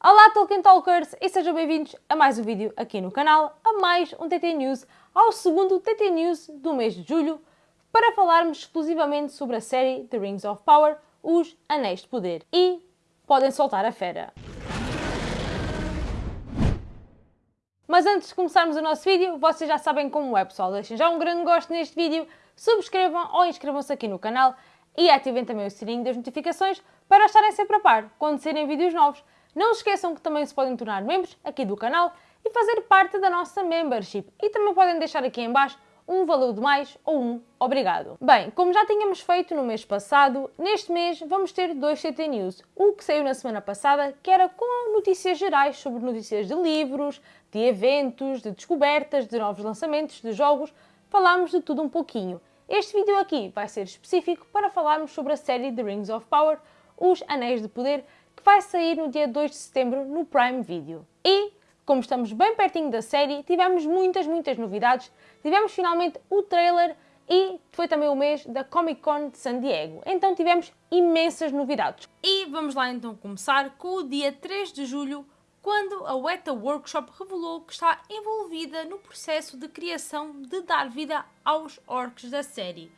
Olá Tolkien Talkers e sejam bem-vindos a mais um vídeo aqui no canal, a mais um TT News, ao segundo TT News do mês de julho, para falarmos exclusivamente sobre a série The Rings of Power, Os Anéis de Poder. E podem soltar a fera. Mas antes de começarmos o nosso vídeo, vocês já sabem como é pessoal, deixem já um grande gosto neste vídeo, subscrevam ou inscrevam-se aqui no canal e ativem também o sininho das notificações para estarem sempre a par quando saírem vídeos novos. Não esqueçam que também se podem tornar membros aqui do canal e fazer parte da nossa membership. E também podem deixar aqui em baixo um valor de mais ou um obrigado. Bem, como já tínhamos feito no mês passado, neste mês vamos ter dois CT News. O que saiu na semana passada, que era com notícias gerais sobre notícias de livros, de eventos, de descobertas, de novos lançamentos, de jogos, falámos de tudo um pouquinho. Este vídeo aqui vai ser específico para falarmos sobre a série The Rings of Power, Os Anéis de Poder, vai sair no dia 2 de setembro no Prime Video. E, como estamos bem pertinho da série, tivemos muitas, muitas novidades. Tivemos finalmente o trailer e foi também o mês da Comic Con de San Diego. Então tivemos imensas novidades. E vamos lá então começar com o dia 3 de julho, quando a Weta Workshop revelou que está envolvida no processo de criação de dar vida aos orcs da série.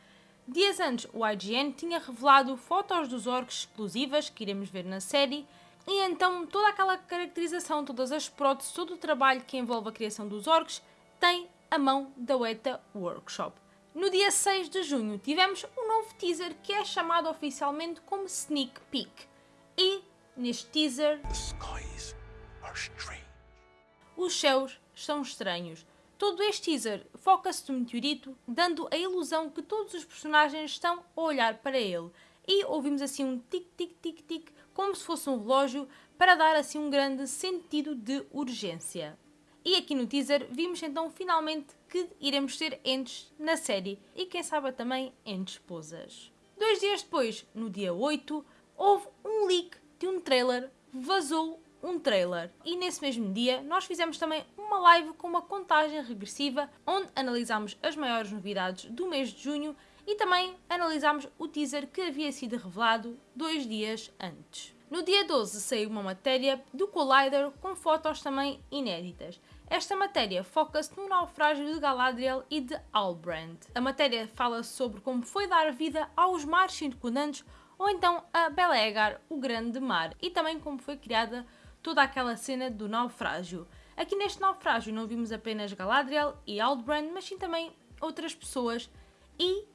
Dias antes, o IGN tinha revelado fotos dos orcs exclusivas que iremos ver na série, e então toda aquela caracterização, todas as próteses, todo o trabalho que envolve a criação dos orcs tem a mão da Weta Workshop. No dia 6 de junho tivemos um novo teaser que é chamado oficialmente como Sneak Peek. E neste teaser os céus são estranhos. Todo este teaser foca-se no meteorito, dando a ilusão que todos os personagens estão a olhar para ele. E ouvimos assim um tic-tic-tic-tic, como se fosse um relógio, para dar assim um grande sentido de urgência. E aqui no teaser vimos então finalmente que iremos ter entes na série e quem sabe também entes esposas. Dois dias depois, no dia 8, houve um leak de um trailer, vazou um trailer. E nesse mesmo dia nós fizemos também uma live com uma contagem regressiva onde analisámos as maiores novidades do mês de junho e também analisámos o teaser que havia sido revelado dois dias antes. No dia 12 saiu uma matéria do Collider com fotos também inéditas. Esta matéria foca-se no naufrágio de Galadriel e de Albrand. A matéria fala sobre como foi dar vida aos mares circundantes ou então a Belegar, o grande mar, e também como foi criada toda aquela cena do naufrágio. Aqui neste naufrágio não vimos apenas Galadriel e Aldbrand, mas sim também outras pessoas e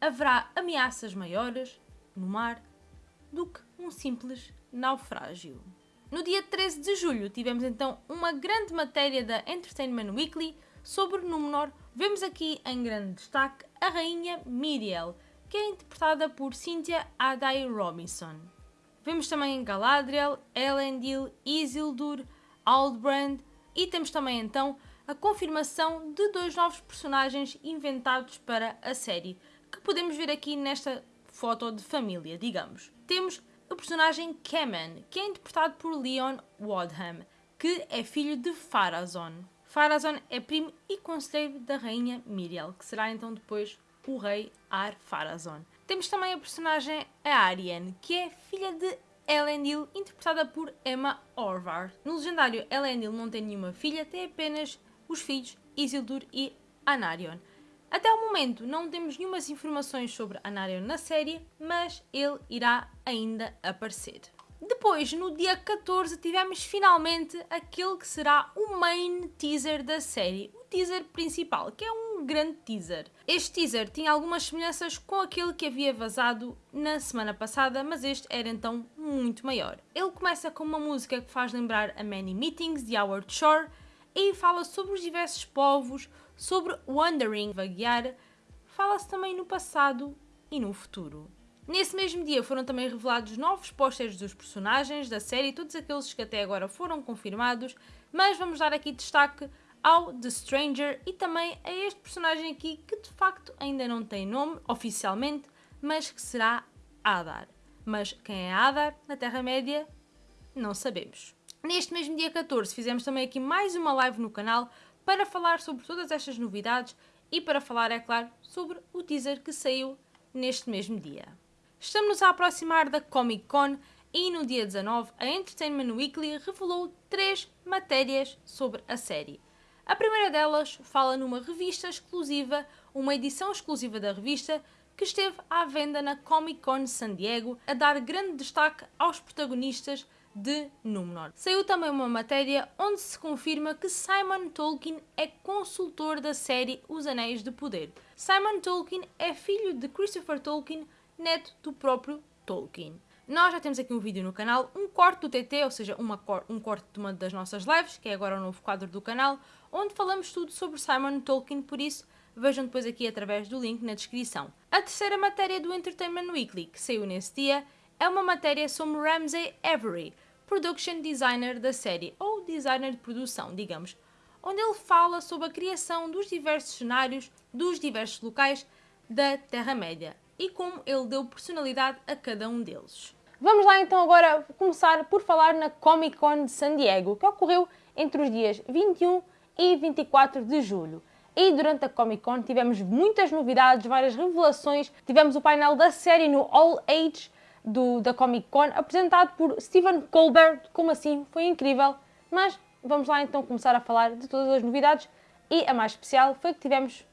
haverá ameaças maiores no mar do que um simples naufrágio. No dia 13 de julho tivemos então uma grande matéria da Entertainment Weekly sobre Númenor. Vemos aqui em grande destaque a rainha Miriel, que é interpretada por Cynthia Aday Robinson. Vemos também Galadriel, Elendil, Isildur, Aldbrand e temos também então a confirmação de dois novos personagens inventados para a série, que podemos ver aqui nesta foto de família, digamos. Temos o personagem Kemen, que é interpretado por Leon Wadham, que é filho de Farazon. Farazon é primo e conselheiro da rainha Miriel, que será então depois o rei Ar-Pharazôn. Temos também a personagem a Ariane, que é filha de Elendil, interpretada por Emma Orvar. No legendário, Elendil não tem nenhuma filha, tem apenas os filhos Isildur e Anarion. Até o momento não temos nenhumas informações sobre Anarion na série, mas ele irá ainda aparecer. Depois, no dia 14, tivemos finalmente aquele que será o main teaser da série, o teaser principal, que é um grande teaser. Este teaser tinha algumas semelhanças com aquele que havia vazado na semana passada, mas este era então muito maior. Ele começa com uma música que faz lembrar a Many Meetings de Howard Shore e fala sobre os diversos povos, sobre Wandering, vaguear, fala-se também no passado e no futuro. Nesse mesmo dia foram também revelados novos pósteres dos personagens da série, todos aqueles que até agora foram confirmados, mas vamos dar aqui destaque ao The Stranger e também a este personagem aqui que de facto ainda não tem nome oficialmente, mas que será Adar. Mas quem é Adar na Terra-média não sabemos. Neste mesmo dia 14 fizemos também aqui mais uma live no canal para falar sobre todas estas novidades e para falar, é claro, sobre o teaser que saiu neste mesmo dia. Estamos a aproximar da Comic Con E no dia 19, a Entertainment Weekly revelou três matérias sobre a série. A primeira delas fala numa revista exclusiva, uma edição exclusiva da revista, que esteve à venda na Comic Con San Diego, a dar grande destaque aos protagonistas de Númenor. Saiu também uma matéria onde se confirma que Simon Tolkien é consultor da série Os Anéis de Poder. Simon Tolkien é filho de Christopher Tolkien, neto do próprio Tolkien. Nós já temos aqui um vídeo no canal, um corte do TT, ou seja, uma, um corte de uma das nossas lives, que é agora o novo quadro do canal, onde falamos tudo sobre Simon Tolkien, por isso vejam depois aqui através do link na descrição. A terceira matéria do Entertainment Weekly, que saiu nesse dia, é uma matéria sobre Ramsey Avery, production designer da série, ou designer de produção, digamos, onde ele fala sobre a criação dos diversos cenários dos diversos locais da Terra-média e como ele deu personalidade a cada um deles. Vamos lá então agora começar por falar na Comic Con de San Diego, que ocorreu entre os dias 21 e 24 de julho. E durante a Comic Con tivemos muitas novidades, várias revelações. Tivemos o painel da série no All Age do, da Comic Con, apresentado por Stephen Colbert. Como assim? Foi incrível. Mas vamos lá então começar a falar de todas as novidades. E a mais especial foi que tivemos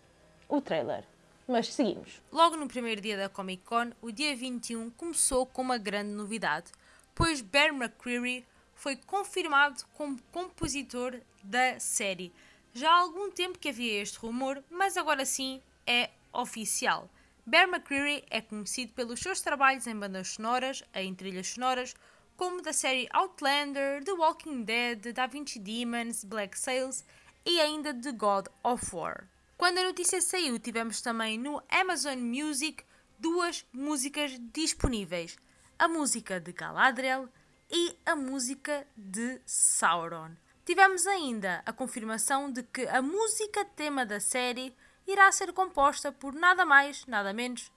o trailer. Mas seguimos. Logo no primeiro dia da Comic Con, o dia 21 começou com uma grande novidade, pois Bear McCreary foi confirmado como compositor da série. Já há algum tempo que havia este rumor, mas agora sim é oficial. Bear McCreary é conhecido pelos seus trabalhos em bandas sonoras, em trilhas sonoras, como da série Outlander, The Walking Dead, Da Vinci Demons, Black Sails e ainda The God of War. Quando a notícia saiu, tivemos também no Amazon Music duas músicas disponíveis: a música de Galadriel e a música de Sauron. Tivemos ainda a confirmação de que a música tema da série irá ser composta por nada mais, nada menos,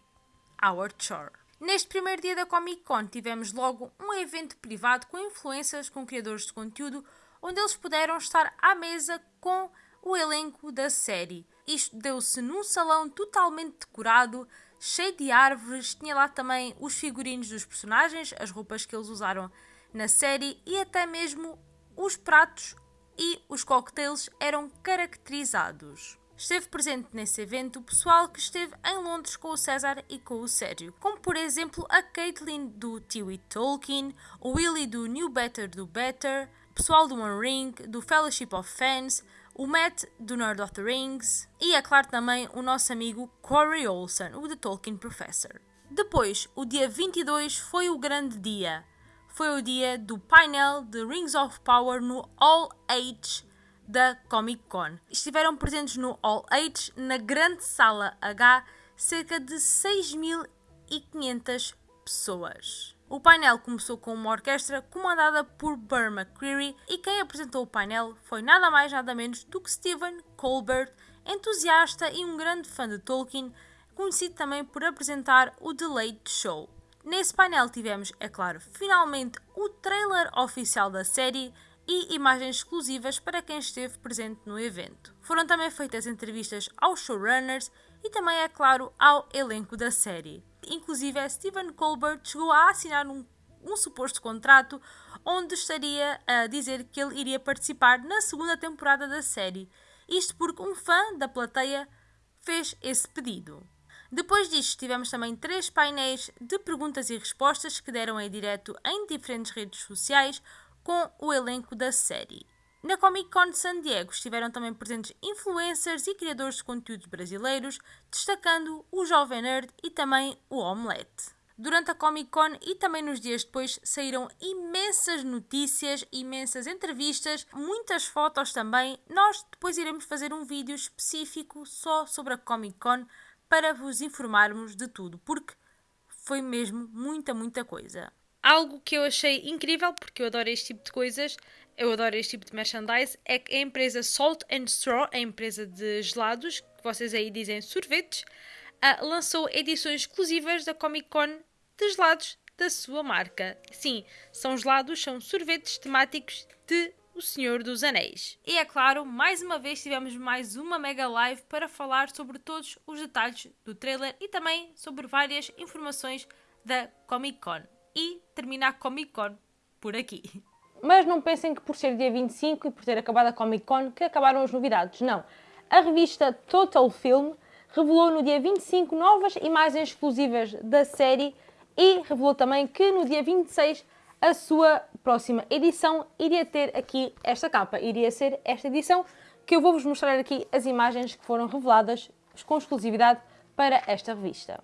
Howard Shore. Neste primeiro dia da Comic Con tivemos logo um evento privado com influências com criadores de conteúdo, onde eles puderam estar à mesa com o elenco da série. Isto deu-se num salão totalmente decorado, cheio de árvores, tinha lá também os figurinos dos personagens, as roupas que eles usaram na série e até mesmo os pratos e os cocktails eram caracterizados. Esteve presente nesse evento o pessoal que esteve em Londres com o César e com o Sérgio, como por exemplo a Caitlin do Tiwi Tolkien, o Willy do New Better do Better, o pessoal do One Ring, do Fellowship of Fans, o Matt do Nerd of the Rings e, é claro, também o nosso amigo Corey Olsen, o The Tolkien Professor. Depois, o dia 22 foi o grande dia. Foi o dia do painel de Rings of Power no All Age da Comic Con. Estiveram presentes no All Age, na grande sala H, cerca de 6.500 pessoas. O painel começou com uma orquestra comandada por Burr McCreary e quem apresentou o painel foi nada mais nada menos do que Stephen Colbert, entusiasta e um grande fã de Tolkien, conhecido também por apresentar o The Late Show. Nesse painel tivemos, é claro, finalmente o trailer oficial da série e imagens exclusivas para quem esteve presente no evento. Foram também feitas entrevistas aos showrunners e também, é claro, ao elenco da série. Inclusive, Stephen Colbert chegou a assinar um, um suposto contrato onde estaria a dizer que ele iria participar na segunda temporada da série. Isto porque um fã da plateia fez esse pedido. Depois disto, tivemos também três painéis de perguntas e respostas que deram em direto em diferentes redes sociais, com o elenco da série. Na Comic Con de San Diego estiveram também presentes influencers e criadores de conteúdos brasileiros, destacando o Jovem Nerd e também o Omelette. Durante a Comic Con e também nos dias depois saíram imensas notícias, imensas entrevistas, muitas fotos também. Nós depois iremos fazer um vídeo específico só sobre a Comic Con para vos informarmos de tudo, porque foi mesmo muita, muita coisa. Algo que eu achei incrível, porque eu adoro este tipo de coisas, eu adoro este tipo de merchandise, é que a empresa Salt and Straw, a empresa de gelados, que vocês aí dizem sorvetes, uh, lançou edições exclusivas da Comic Con de gelados da sua marca. Sim, são gelados, são sorvetes temáticos de O Senhor dos Anéis. E é claro, mais uma vez tivemos mais uma mega live para falar sobre todos os detalhes do trailer e também sobre várias informações da Comic Con. e termina a Comic Con por aqui. Mas não pensem que por ser dia 25 e por ter acabado a Comic Con que acabaram as novidades. Não. A revista Total Film revelou no dia 25 novas imagens exclusivas da série e revelou também que no dia 26 a sua próxima edição iria ter aqui esta capa, iria ser esta edição que eu vou-vos mostrar aqui as imagens que foram reveladas com exclusividade para esta revista.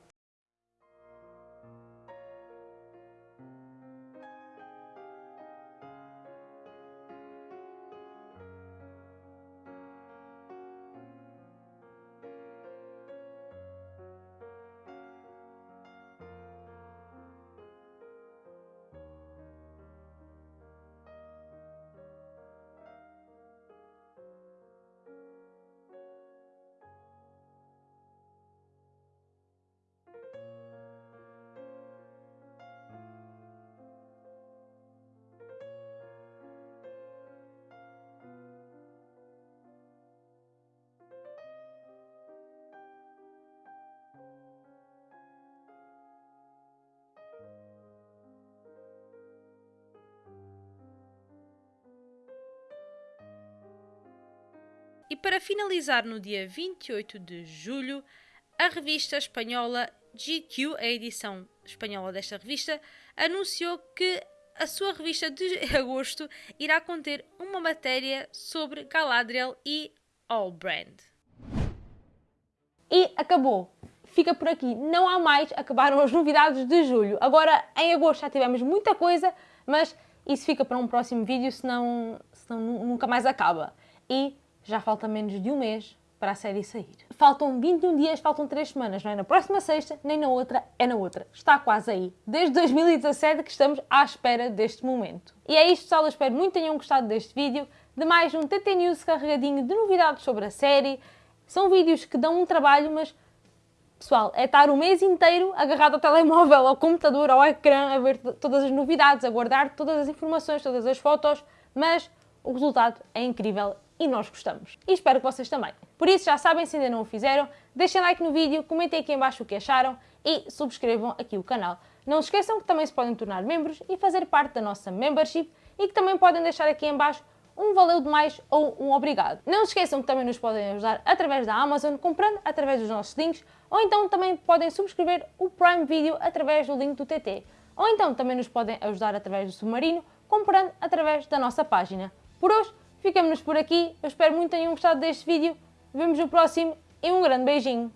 Para finalizar, no dia 28 de julho, a revista espanhola GQ, a edição espanhola desta revista, anunciou que a sua revista de agosto irá conter uma matéria sobre Galadriel e Allbrand. E acabou. Fica por aqui. Não há mais. Acabaram as novidades de julho. Agora, em agosto já tivemos muita coisa, mas isso fica para um próximo vídeo, senão, senão nunca mais acaba. E já falta menos de um mês para a série sair. Faltam 21 dias, faltam 3 semanas, não é na próxima sexta, nem na outra, é na outra. Está quase aí. Desde 2017 que estamos à espera deste momento. E é isto, pessoal. Espero muito tenham gostado deste vídeo, de mais um TT News carregadinho de novidades sobre a série. São vídeos que dão um trabalho, mas Pessoal, é estar o mês inteiro agarrado ao telemóvel, ao computador, ao ecrã, a ver todas as novidades, a guardar todas as informações, todas as fotos, mas o resultado é incrível e nós gostamos. E espero que vocês também. Por isso, já sabem, se ainda não o fizeram, deixem like no vídeo, comentem aqui em baixo o que acharam e subscrevam aqui o canal. Não se esqueçam que também se podem tornar membros e fazer parte da nossa membership e que também podem deixar aqui em baixo um valeu demais ou um obrigado. Não se esqueçam que também nos podem ajudar através da Amazon, comprando através dos nossos links, ou então também podem subscrever o Prime Video através do link do TT. Ou então também nos podem ajudar através do Submarino, comprando através da nossa página. Por hoje, ficamos por aqui. Eu espero muito que tenham gostado deste vídeo. Vemos no próximo e um grande beijinho.